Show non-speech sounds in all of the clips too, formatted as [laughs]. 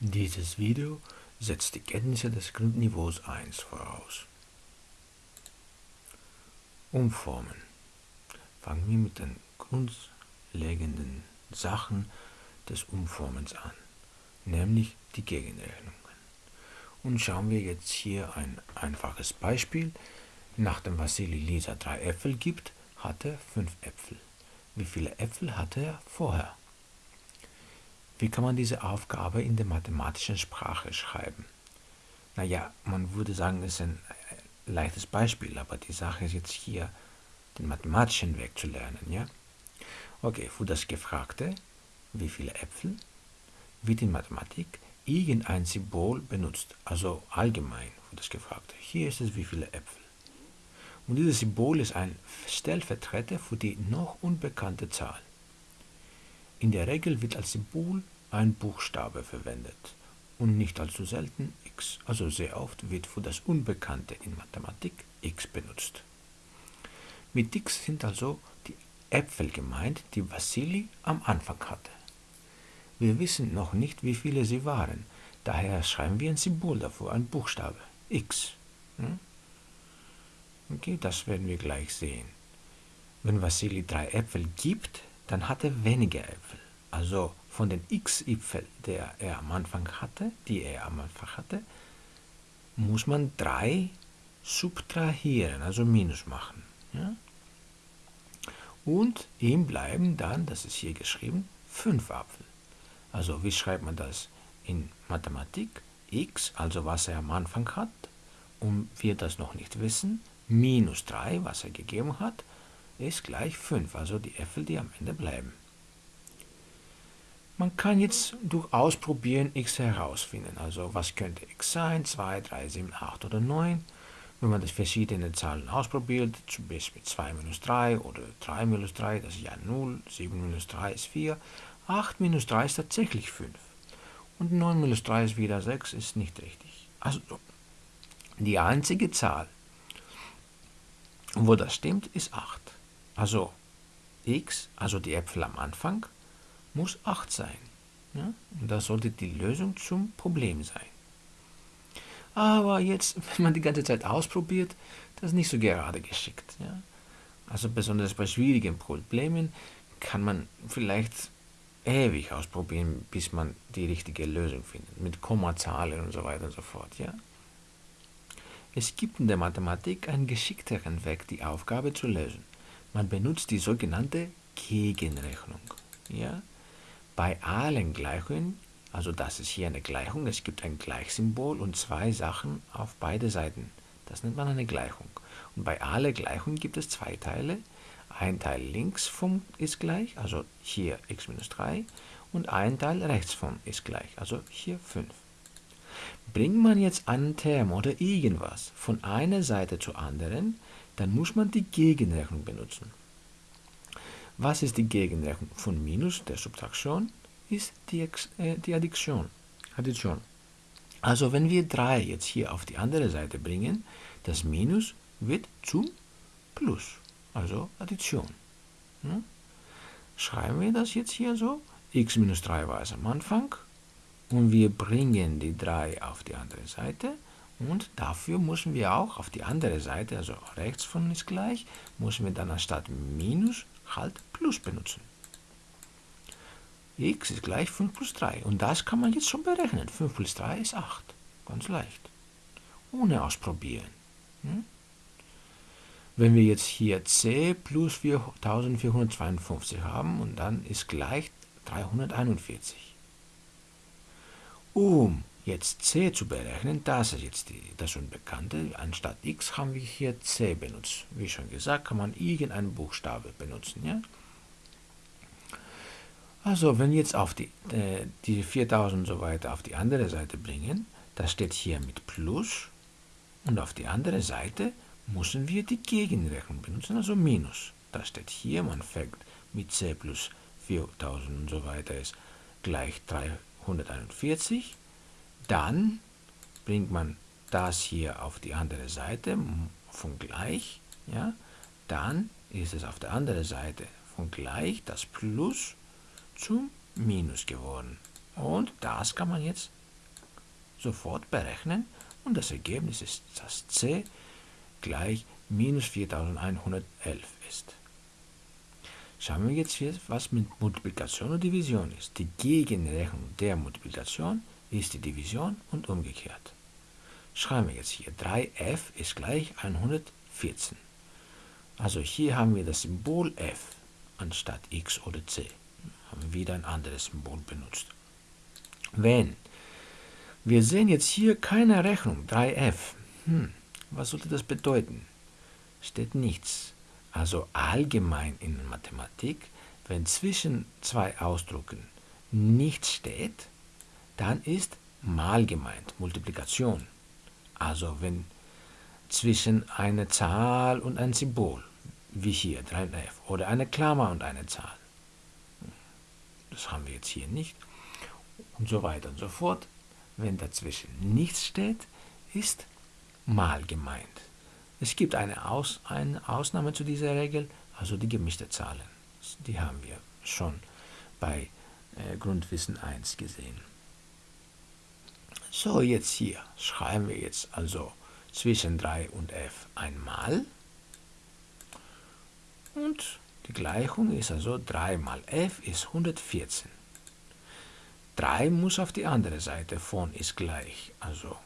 Dieses Video setzt die Kenntnisse des Grundniveaus 1 voraus. Umformen. Fangen wir mit den grundlegenden Sachen des Umformens an, nämlich die Gegenrechnungen. Und schauen wir jetzt hier ein einfaches Beispiel. Nachdem Vassili Lisa drei Äpfel gibt, hat er fünf Äpfel. Wie viele Äpfel hatte er vorher? Wie kann man diese Aufgabe in der mathematischen Sprache schreiben? Naja, man würde sagen, es ist ein äh, leichtes Beispiel, aber die Sache ist jetzt hier, den mathematischen Weg zu lernen, ja? Okay, für das Gefragte, wie viele Äpfel, wird in Mathematik irgendein Symbol benutzt, also allgemein für das Gefragte. Hier ist es, wie viele Äpfel. Und dieses Symbol ist ein Stellvertreter für die noch unbekannte Zahl. In der Regel wird als Symbol ein Buchstabe verwendet und nicht allzu selten x. Also sehr oft wird für das Unbekannte in Mathematik x benutzt. Mit x sind also die Äpfel gemeint, die Vassili am Anfang hatte. Wir wissen noch nicht, wie viele sie waren, daher schreiben wir ein Symbol dafür, ein Buchstabe, x. Hm? Okay, das werden wir gleich sehen. Wenn Vassili drei Äpfel gibt, dann hat er weniger Äpfel. Also von den x Äpfeln, der er am Anfang hatte, die er am Anfang hatte, muss man drei subtrahieren, also minus machen. Ja? Und ihm bleiben dann, das ist hier geschrieben, fünf Apfel. Also wie schreibt man das in Mathematik? x, also was er am Anfang hat, und wir das noch nicht wissen, minus 3, was er gegeben hat, ist gleich 5, also die Äpfel, die am Ende bleiben. Man kann jetzt durch Ausprobieren x herausfinden, also was könnte x sein, 2, 3, 7, 8 oder 9. Wenn man das verschiedene Zahlen ausprobiert, zum Beispiel 2 minus 3 oder 3 minus 3, das ist ja 0, 7 minus 3 ist 4, 8 minus 3 ist tatsächlich 5 und 9 minus 3 ist wieder 6, ist nicht richtig. Also die einzige Zahl, wo das stimmt, ist 8. Also x, also die Äpfel am Anfang, muss 8 sein. Ja? Und das sollte die Lösung zum Problem sein. Aber jetzt, [laughs] wenn man die ganze Zeit ausprobiert, das ist nicht so gerade geschickt. Ja? Also besonders bei schwierigen Problemen kann man vielleicht ewig ausprobieren, bis man die richtige Lösung findet, mit Kommazahlen und so weiter und so fort. Ja? Es gibt in der Mathematik einen geschickteren Weg, die Aufgabe zu lösen. Man benutzt die sogenannte Gegenrechnung. Ja? Bei allen Gleichungen, also das ist hier eine Gleichung, es gibt ein Gleichsymbol und zwei Sachen auf beide Seiten. Das nennt man eine Gleichung. Und bei allen Gleichungen gibt es zwei Teile. Ein Teil links vom ist gleich, also hier x minus 3, und ein Teil rechts vom ist gleich, also hier 5. Bringt man jetzt einen Term oder irgendwas von einer Seite zur anderen, dann muss man die Gegenrechnung benutzen. Was ist die Gegenrechnung von Minus, der Subtraktion? Ist die, äh, die Addition. Addition. Also wenn wir 3 jetzt hier auf die andere Seite bringen, das Minus wird zum Plus, also Addition. Hm? Schreiben wir das jetzt hier so. x minus 3 war es am Anfang, und wir bringen die 3 auf die andere Seite und dafür müssen wir auch auf die andere Seite, also rechts von ist gleich, müssen wir dann anstatt Minus halt Plus benutzen. x ist gleich 5 plus 3 und das kann man jetzt schon berechnen. 5 plus 3 ist 8, ganz leicht, ohne ausprobieren. Hm? Wenn wir jetzt hier c plus 4452 haben und dann ist gleich 341. Um jetzt c zu berechnen, das ist jetzt die, das Unbekannte, anstatt x haben wir hier c benutzt. Wie schon gesagt, kann man irgendeinen Buchstabe benutzen. Ja? Also, wenn jetzt auf die, äh, die 4000 und so weiter auf die andere Seite bringen, das steht hier mit Plus und auf die andere Seite müssen wir die Gegenrechnung benutzen, also Minus. Das steht hier, man fängt mit c plus 4000 und so weiter ist gleich 300. 141. Dann bringt man das hier auf die andere Seite von gleich. Ja? Dann ist es auf der anderen Seite von gleich das Plus zum Minus geworden. Und das kann man jetzt sofort berechnen und das Ergebnis ist, dass c gleich minus 4111 ist. Schauen wir jetzt, was mit Multiplikation und Division ist. Die Gegenrechnung der Multiplikation ist die Division und umgekehrt. Schreiben wir jetzt hier, 3f ist gleich 114. Also hier haben wir das Symbol f anstatt x oder c. Haben wieder ein anderes Symbol benutzt. Wenn wir sehen jetzt hier keine Rechnung, 3f. Hm, was sollte das bedeuten? Steht nichts. Also allgemein in Mathematik, wenn zwischen zwei Ausdrucken nichts steht, dann ist mal gemeint, Multiplikation. Also wenn zwischen einer Zahl und ein Symbol, wie hier 3f, oder eine Klammer und eine Zahl. Das haben wir jetzt hier nicht. Und so weiter und so fort. Wenn dazwischen nichts steht, ist mal gemeint. Es gibt eine, Aus, eine Ausnahme zu dieser Regel, also die gemischte Zahlen. Die haben wir schon bei äh, Grundwissen 1 gesehen. So, jetzt hier schreiben wir jetzt also zwischen 3 und f einmal. Und die Gleichung ist also 3 mal f ist 114. 3 muss auf die andere Seite von ist gleich. Also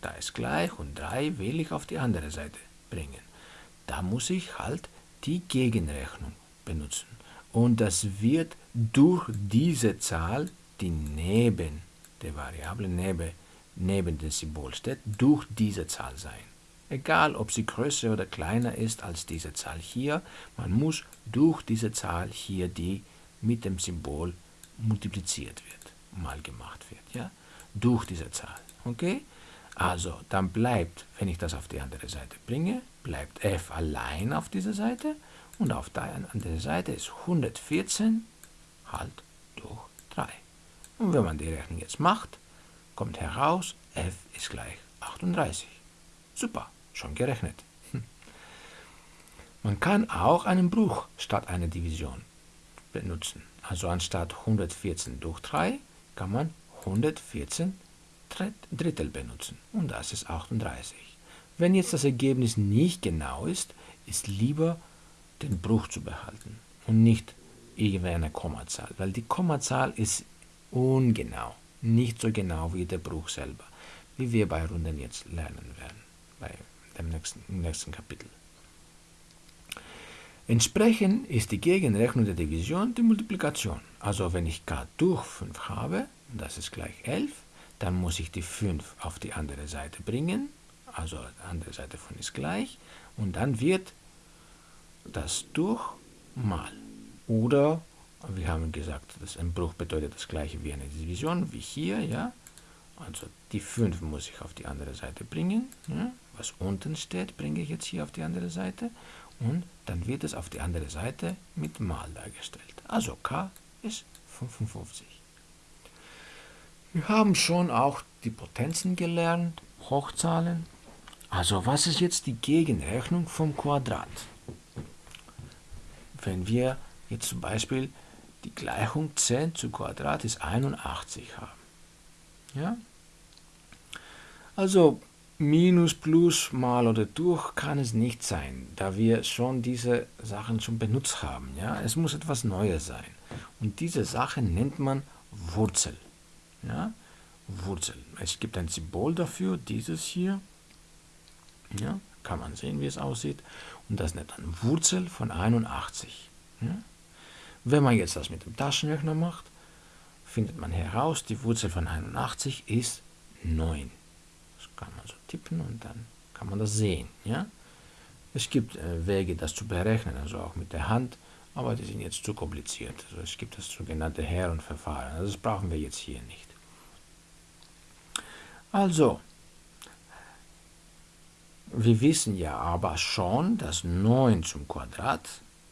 da ist gleich und 3 will ich auf die andere Seite bringen. Da muss ich halt die Gegenrechnung benutzen. Und das wird durch diese Zahl, die neben der Variable neben, neben dem Symbol steht, durch diese Zahl sein. Egal, ob sie größer oder kleiner ist als diese Zahl hier, man muss durch diese Zahl hier, die mit dem Symbol multipliziert wird, mal gemacht wird, ja, durch diese Zahl, okay? Also, dann bleibt, wenn ich das auf die andere Seite bringe, bleibt f allein auf dieser Seite und auf der anderen Seite ist 114 halt durch 3. Und wenn man die Rechnung jetzt macht, kommt heraus, f ist gleich 38. Super, schon gerechnet. Hm. Man kann auch einen Bruch statt einer Division benutzen. Also anstatt 114 durch 3 kann man 114 Drittel benutzen. Und das ist 38. Wenn jetzt das Ergebnis nicht genau ist, ist lieber den Bruch zu behalten und nicht irgendeine Kommazahl, weil die Kommazahl ist ungenau, nicht so genau wie der Bruch selber, wie wir bei Runden jetzt lernen werden, bei dem nächsten, nächsten Kapitel. Entsprechend ist die Gegenrechnung der Division die Multiplikation. Also wenn ich k durch 5 habe, das ist gleich 11, dann muss ich die 5 auf die andere Seite bringen, also die andere Seite von ist gleich, und dann wird das durch mal. Oder wir haben gesagt, dass ein Bruch bedeutet das gleiche wie eine Division, wie hier, ja. Also die 5 muss ich auf die andere Seite bringen. Ja? Was unten steht, bringe ich jetzt hier auf die andere Seite. Und dann wird es auf die andere Seite mit mal dargestellt. Also k ist 55. Wir haben schon auch die Potenzen gelernt, Hochzahlen. Also was ist jetzt die Gegenrechnung vom Quadrat? Wenn wir jetzt zum Beispiel die Gleichung 10 zu Quadrat ist 81 haben. Ja? Also Minus, Plus, Mal oder durch kann es nicht sein, da wir schon diese Sachen schon benutzt haben. Ja? Es muss etwas Neues sein. Und diese Sache nennt man Wurzel. Ja? Wurzel. Es gibt ein Symbol dafür, dieses hier. Ja? Kann man sehen, wie es aussieht. Und das nennt man Wurzel von 81. Ja? Wenn man jetzt das mit dem Taschenrechner macht, findet man heraus, die Wurzel von 81 ist 9. Das kann man so tippen und dann kann man das sehen. Ja? Es gibt äh, Wege, das zu berechnen, also auch mit der Hand, aber die sind jetzt zu kompliziert. Also es gibt das sogenannte Herrenverfahren. Also das brauchen wir jetzt hier nicht. Also, wir wissen ja aber schon, dass 9 zum Quadrat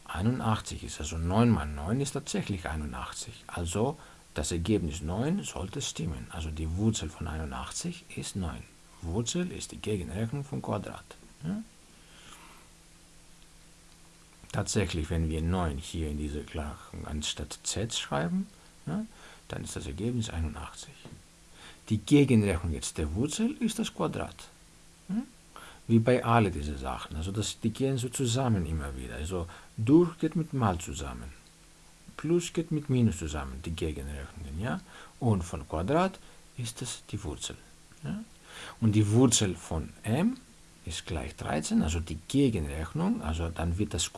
81 ist. Also 9 mal 9 ist tatsächlich 81. Also das Ergebnis 9 sollte stimmen. Also die Wurzel von 81 ist 9. Wurzel ist die Gegenrechnung vom Quadrat. Ja? Tatsächlich, wenn wir 9 hier in diese Gleichung anstatt z schreiben, ja, dann ist das Ergebnis 81. Die Gegenrechnung jetzt der Wurzel ist das Quadrat. Hm? Wie bei alle diese Sachen. Also das, die gehen so zusammen immer wieder. Also durch geht mit mal zusammen. Plus geht mit Minus zusammen, die Gegenrechnungen. Ja? Und von Quadrat ist das die Wurzel. Ja? Und die Wurzel von m ist gleich 13, also die Gegenrechnung, also dann wird das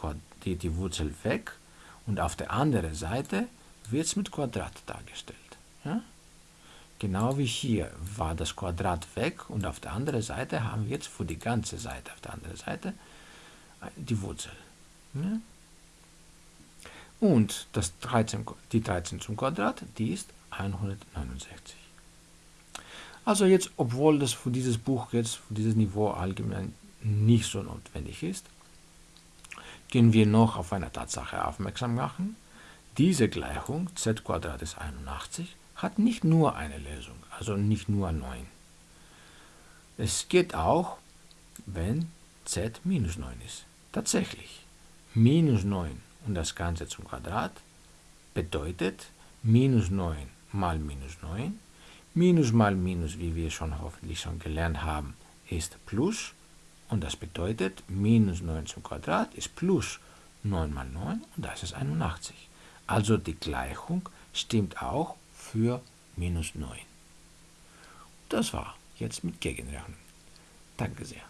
die, die Wurzel weg und auf der anderen Seite wird es mit Quadrat dargestellt. Ja? Genau wie hier war das Quadrat weg und auf der anderen Seite haben wir jetzt für die ganze Seite auf der anderen Seite die Wurzel. Ja? Und das 13, die 13 zum Quadrat, die ist 169. Also jetzt, obwohl das für dieses Buch jetzt, für dieses Niveau allgemein nicht so notwendig ist, können wir noch auf eine Tatsache aufmerksam machen. Diese Gleichung z ist 81 hat nicht nur eine Lösung, also nicht nur 9. Es geht auch, wenn z minus 9 ist. Tatsächlich, minus 9 und das Ganze zum Quadrat bedeutet minus 9 mal minus 9 Minus mal Minus, wie wir schon hoffentlich schon gelernt haben, ist Plus. Und das bedeutet, minus 9 zum Quadrat ist plus 9 mal 9 und das ist 81. Also die Gleichung stimmt auch für minus 9. Das war jetzt mit Gegenrechnung. Danke sehr.